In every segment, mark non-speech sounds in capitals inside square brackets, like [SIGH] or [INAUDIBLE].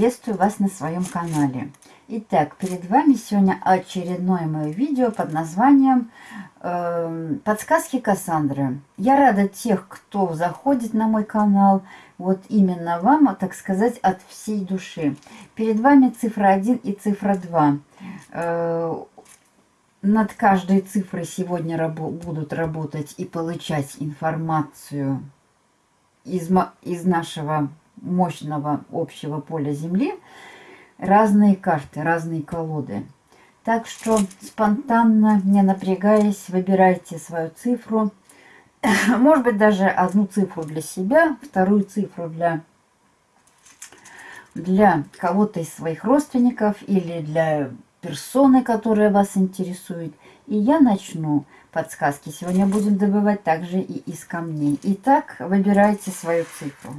привет! Приветствую вас на своем канале. Итак, перед вами сегодня очередное мое видео под названием э, «Подсказки Кассандры». Я рада тех, кто заходит на мой канал, вот именно вам, так сказать, от всей души. Перед вами цифра 1 и цифра 2. Э, над каждой цифрой сегодня рабо будут работать и получать информацию из, из нашего мощного общего поля Земли разные карты, разные колоды. Так что спонтанно, не напрягаясь, выбирайте свою цифру. [COUGHS] Может быть, даже одну цифру для себя, вторую цифру для, для кого-то из своих родственников или для персоны, которая вас интересует. И я начну подсказки. Сегодня будем добывать также и из камней. Итак, выбирайте свою цифру.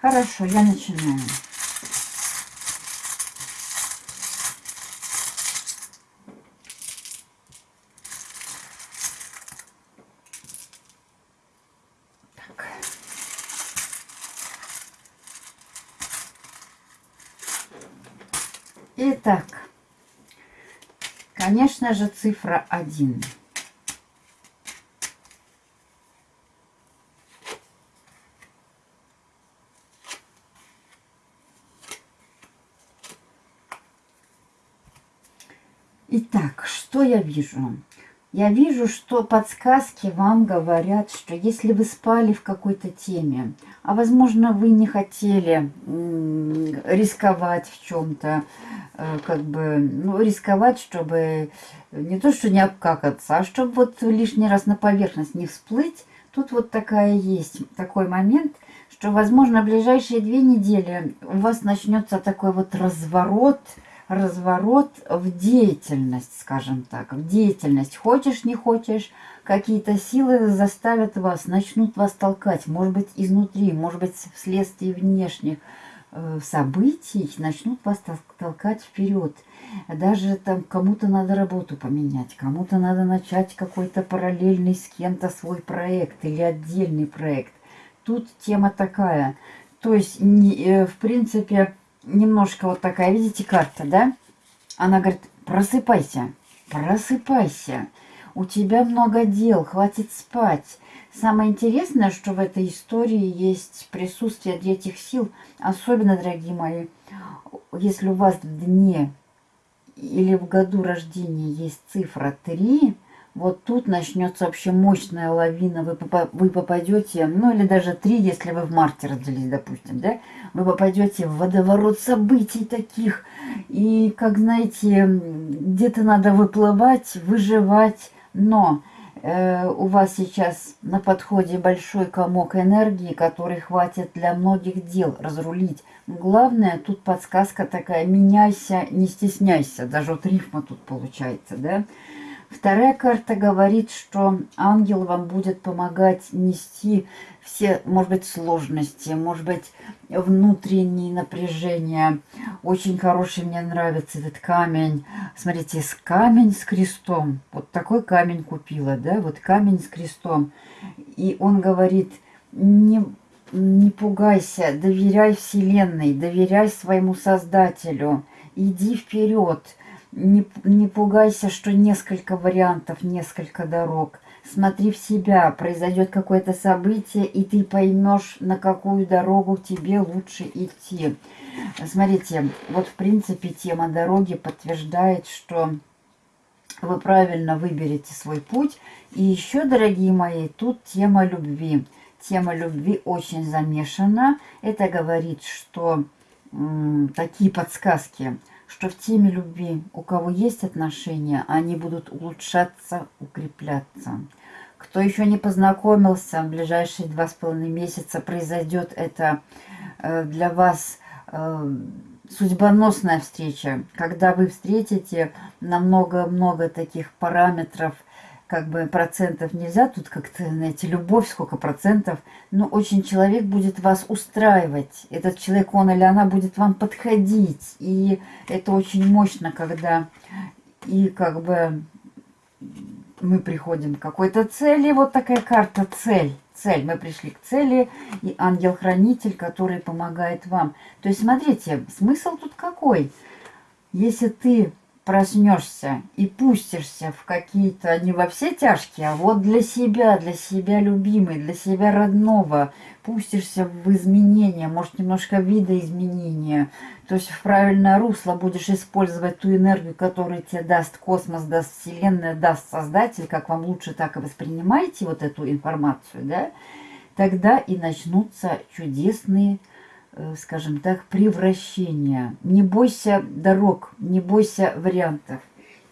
Хорошо, я начинаю. Так. Итак, конечно же, цифра 1. Итак, что я вижу? Я вижу, что подсказки вам говорят, что если вы спали в какой-то теме, а возможно вы не хотели рисковать в чем-то, э, как бы, ну, рисковать, чтобы не то, что не обкакаться, а чтобы вот лишний раз на поверхность не всплыть, тут вот такая есть, такой момент, что, возможно, в ближайшие две недели у вас начнется такой вот разворот, разворот в деятельность, скажем так, в деятельность. Хочешь, не хочешь, какие-то силы заставят вас, начнут вас толкать, может быть, изнутри, может быть, вследствие внешних э, событий, начнут вас толкать вперед. Даже там кому-то надо работу поменять, кому-то надо начать какой-то параллельный с кем-то свой проект или отдельный проект. Тут тема такая. То есть, э, в принципе, немножко вот такая, видите, карта, да? Она говорит, просыпайся, просыпайся. У тебя много дел, хватит спать. Самое интересное, что в этой истории есть присутствие третьих сил. Особенно, дорогие мои, если у вас в дне или в году рождения есть цифра 3, вот тут начнется вообще мощная лавина. Вы, вы попадете, ну или даже три, если вы в марте родились, допустим, да? Вы попадете в водоворот событий таких. И, как знаете, где-то надо выплывать, выживать. Но э, у вас сейчас на подходе большой комок энергии, который хватит для многих дел разрулить. Главное, тут подсказка такая, меняйся, не стесняйся. Даже вот рифма тут получается, да? Вторая карта говорит, что ангел вам будет помогать нести все, может быть, сложности, может быть, внутренние напряжения. Очень хороший мне нравится этот камень. Смотрите, с камень с крестом. Вот такой камень купила, да, вот камень с крестом. И он говорит, не, не пугайся, доверяй Вселенной, доверяй своему Создателю, иди вперед не, не пугайся, что несколько вариантов, несколько дорог. Смотри в себя, произойдет какое-то событие, и ты поймешь, на какую дорогу тебе лучше идти. Смотрите, вот в принципе тема дороги подтверждает, что вы правильно выберете свой путь. И еще, дорогие мои, тут тема любви. Тема любви очень замешана. Это говорит, что такие подсказки – что в теме любви, у кого есть отношения, они будут улучшаться, укрепляться. Кто еще не познакомился, в ближайшие два с половиной месяца произойдет это э, для вас э, судьбоносная встреча, когда вы встретите на много-много таких параметров – как бы процентов нельзя, тут как-то, знаете, любовь, сколько процентов, но очень человек будет вас устраивать. Этот человек, он или она будет вам подходить. И это очень мощно, когда и как бы мы приходим к какой-то цели. Вот такая карта «Цель». Цель. Мы пришли к цели, и ангел-хранитель, который помогает вам. То есть, смотрите, смысл тут какой? Если ты проснешься и пустишься в какие-то, не во все тяжкие, а вот для себя, для себя любимый, для себя родного, пустишься в изменения, может немножко видоизменения, то есть в правильное русло будешь использовать ту энергию, которую тебе даст космос, даст Вселенная, даст Создатель, как вам лучше так и воспринимаете вот эту информацию, да, тогда и начнутся чудесные скажем так, превращения. Не бойся дорог, не бойся вариантов.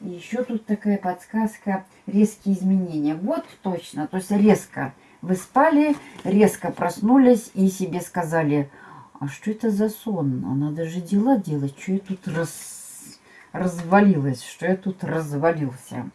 И еще тут такая подсказка, резкие изменения. Вот точно, то есть резко. Вы спали, резко проснулись и себе сказали, а что это за сон? А надо же дела делать, что я тут раз... развалилась, что я тут развалился.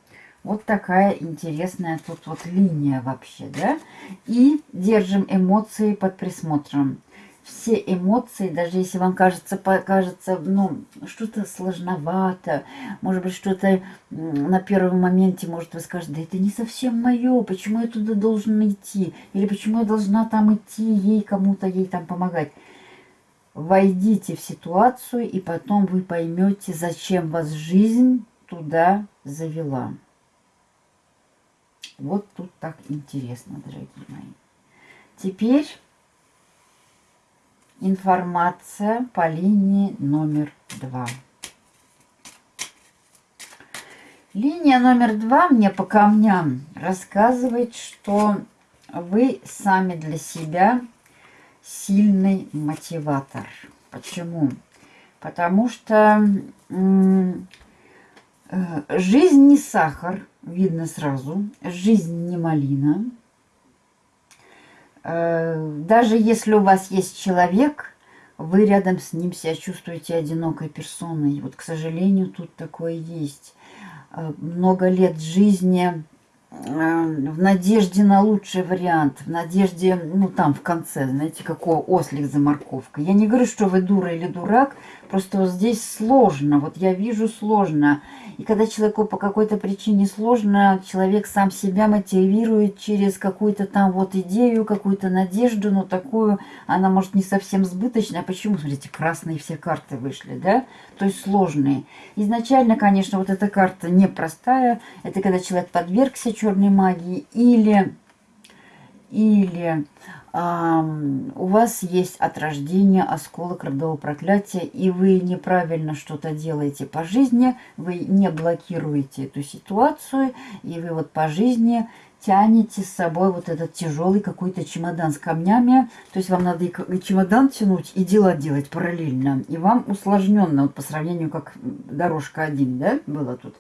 Вот такая интересная тут вот линия вообще, да? И держим эмоции под присмотром все эмоции, даже если вам кажется, покажется, ну, что-то сложновато, может быть, что-то на первом моменте, может, вы скажете, да это не совсем мое, почему я туда должен идти, или почему я должна там идти, ей кому-то, ей там помогать. Войдите в ситуацию, и потом вы поймете, зачем вас жизнь туда завела. Вот тут так интересно, дорогие мои. Теперь Информация по линии номер два. Линия номер два мне по камням рассказывает, что вы сами для себя сильный мотиватор. Почему? Потому что э, жизнь не сахар, видно сразу, жизнь не малина – даже если у вас есть человек, вы рядом с ним себя чувствуете одинокой персоной. Вот, к сожалению, тут такое есть. Э, много лет жизни Э, в надежде на лучший вариант, в надежде, ну там в конце, знаете, какой ослик за морковкой. Я не говорю, что вы дура или дурак, просто вот здесь сложно, вот я вижу сложно. И когда человеку по какой-то причине сложно, человек сам себя мотивирует через какую-то там вот идею, какую-то надежду, но такую, она может не совсем сбыточная. А почему? Смотрите, красные все карты вышли, да? То есть сложные. Изначально, конечно, вот эта карта непростая, это когда человек подвергся черной магии, или, или у вас есть от рождения осколок родового проклятия, и вы неправильно что-то делаете по жизни, вы не блокируете эту ситуацию, и вы вот по жизни тянете с собой вот этот тяжелый какой-то чемодан с камнями. То есть вам надо и чемодан тянуть, и дела делать параллельно. И вам усложненно, вот по сравнению, как дорожка один, да, было тут.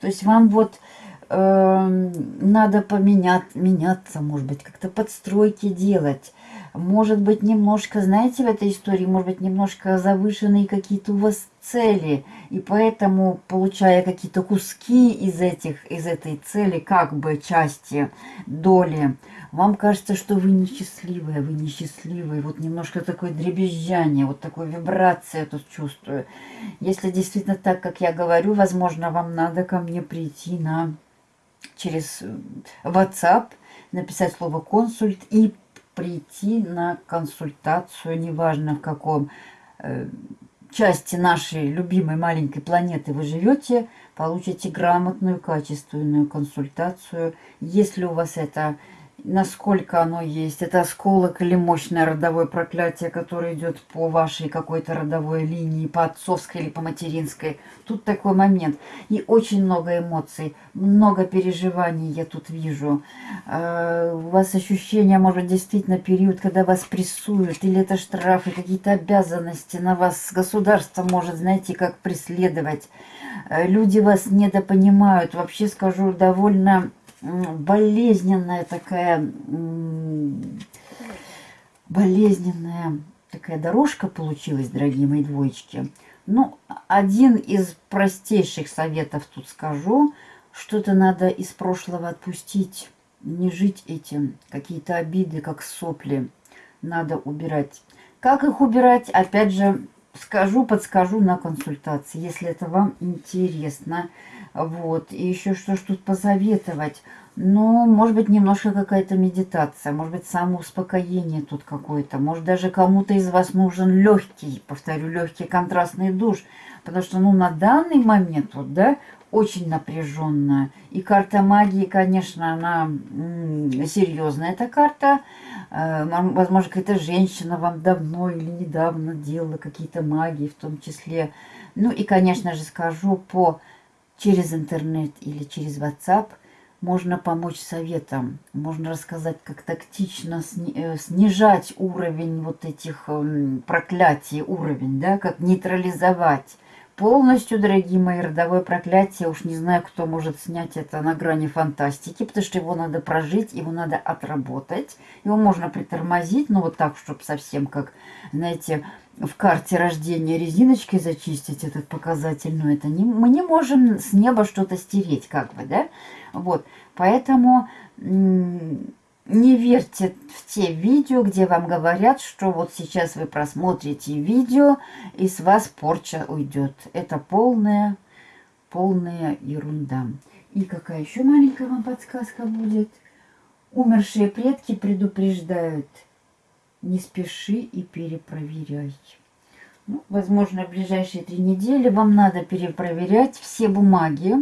То есть вам вот э, надо поменять, меняться, может быть, как-то подстройки делать. Может быть, немножко, знаете, в этой истории, может быть, немножко завышенные какие-то у вас цели. И поэтому, получая какие-то куски из, этих, из этой цели, как бы части, доли, вам кажется, что вы несчастливые, вы несчастливые. Вот немножко такое дребезжание, вот такое вибрация я тут чувствую. Если действительно так, как я говорю, возможно, вам надо ко мне прийти на через э, WhatsApp, написать слово «консульт» и прийти на консультацию, неважно в каком э, части нашей любимой маленькой планеты вы живете, получите грамотную, качественную консультацию. Если у вас это насколько оно есть. Это осколок или мощное родовое проклятие, которое идет по вашей какой-то родовой линии, по отцовской или по материнской. Тут такой момент. И очень много эмоций, много переживаний я тут вижу. А, у вас ощущение, может, действительно период, когда вас прессуют, или это штрафы, какие-то обязанности на вас. Государство может, знаете, как преследовать. А, люди вас недопонимают. Вообще скажу, довольно болезненная такая, болезненная такая дорожка получилась, дорогие мои двоечки. Ну, один из простейших советов тут скажу. Что-то надо из прошлого отпустить, не жить этим. Какие-то обиды, как сопли, надо убирать. Как их убирать, опять же, скажу, подскажу на консультации, если это вам интересно. Вот, и еще что ж тут посоветовать? Ну, может быть, немножко какая-то медитация, может быть, самоуспокоение тут какое-то. Может, даже кому-то из вас нужен легкий, повторю, легкий контрастный душ. Потому что, ну, на данный момент, вот, да, очень напряженная. И карта магии, конечно, она серьезная, эта карта. Э, возможно, какая-то женщина вам давно или недавно делала какие-то магии в том числе. Ну и, конечно же, скажу по через интернет или через WhatsApp можно помочь советом, можно рассказать, как тактично э, снижать уровень вот этих эм, проклятий, уровень, да, как нейтрализовать полностью, дорогие мои, родовое проклятие. Уж не знаю, кто может снять это на грани фантастики, потому что его надо прожить, его надо отработать. Его можно притормозить, но вот так, чтобы совсем как, знаете, в карте рождения резиночкой зачистить этот показатель. Но это не, мы не можем с неба что-то стереть, как бы, да? Вот, поэтому не верьте в те видео, где вам говорят, что вот сейчас вы просмотрите видео, и с вас порча уйдет. Это полная, полная ерунда. И какая еще маленькая вам подсказка будет? Умершие предки предупреждают, не спеши и перепроверяй. Ну, возможно, в ближайшие три недели вам надо перепроверять все бумаги,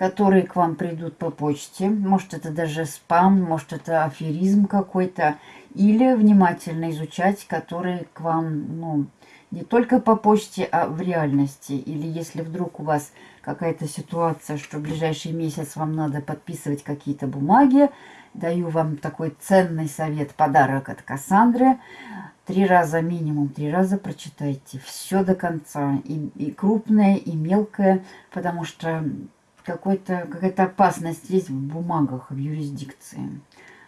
которые к вам придут по почте. Может, это даже спам, может, это аферизм какой-то. Или внимательно изучать, которые к вам, ну, не только по почте, а в реальности. Или если вдруг у вас какая-то ситуация, что в ближайший месяц вам надо подписывать какие-то бумаги, даю вам такой ценный совет, подарок от Кассандры. Три раза, минимум три раза прочитайте все до конца. И, и крупное, и мелкое, потому что какая-то какая опасность есть в бумагах, в юрисдикции.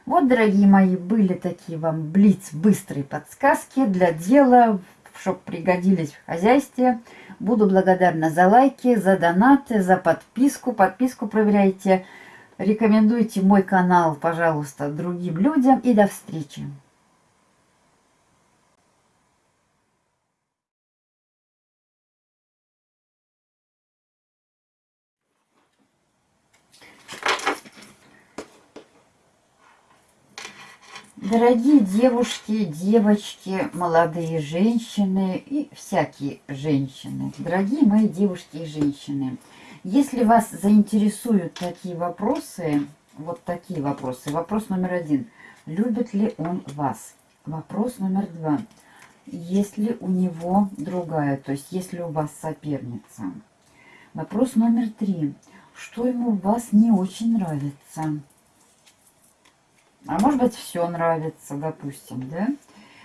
Вот, дорогие мои, были такие вам блиц, быстрые подсказки для дела, чтобы пригодились в хозяйстве. Буду благодарна за лайки, за донаты, за подписку. Подписку проверяйте. Рекомендуйте мой канал, пожалуйста, другим людям. И до встречи. Дорогие девушки, девочки, молодые женщины и всякие женщины, дорогие мои девушки и женщины, если вас заинтересуют такие вопросы, вот такие вопросы. Вопрос номер один. Любит ли он вас? Вопрос номер два. Есть ли у него другая, то есть есть ли у вас соперница? Вопрос номер три. Что ему в вас не очень нравится? А может быть, все нравится, допустим, да?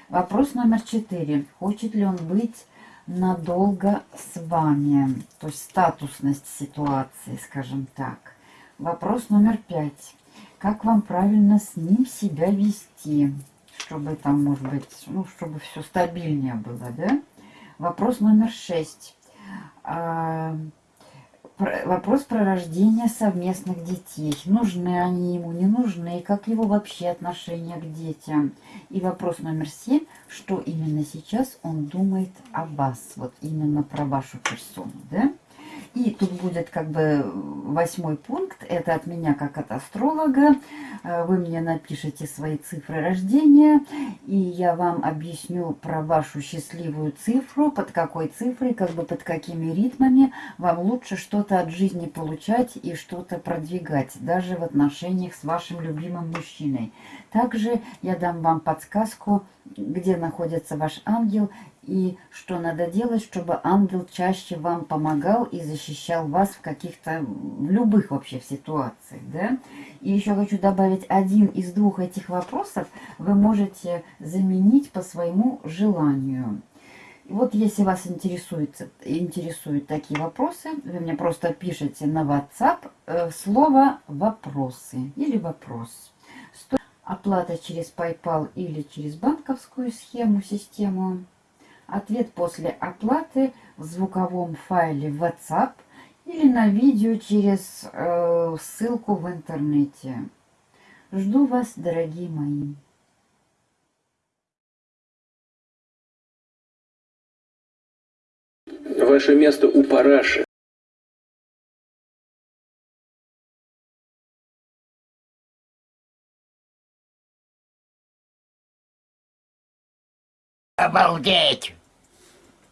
Вопрос номер четыре. Хочет ли он быть надолго с вами? То есть статусность ситуации, скажем так. Вопрос номер пять. Как вам правильно с ним себя вести? Чтобы там, может быть, ну, чтобы все стабильнее было, да? Вопрос номер шесть. Вопрос про рождение совместных детей. Нужны они ему, не нужны, как его вообще отношение к детям. И вопрос номер семь, что именно сейчас он думает о вас, вот именно про вашу персону, да? И тут будет как бы восьмой пункт, это от меня как от астролога. Э, вы мне напишите свои цифры рождения, и я вам объясню про вашу счастливую цифру, под какой цифрой, как бы под какими ритмами вам лучше что-то от жизни получать и что-то продвигать, даже в отношениях с вашим любимым мужчиной. Также я дам вам подсказку, где находится ваш ангел и что надо делать, чтобы ангел чаще вам помогал и защищал вас в каких-то, в любых вообще ситуациях, да. И еще хочу добавить, один из двух этих вопросов вы можете заменить по своему желанию. Вот если вас интересует, интересуют такие вопросы, вы мне просто пишите на WhatsApp э, слово «вопросы» или «вопрос». Оплата через PayPal или через банковскую схему, систему – Ответ после оплаты в звуковом файле WhatsApp или на видео через э, ссылку в интернете. Жду вас, дорогие мои. Ваше место у параши. Обалдеть!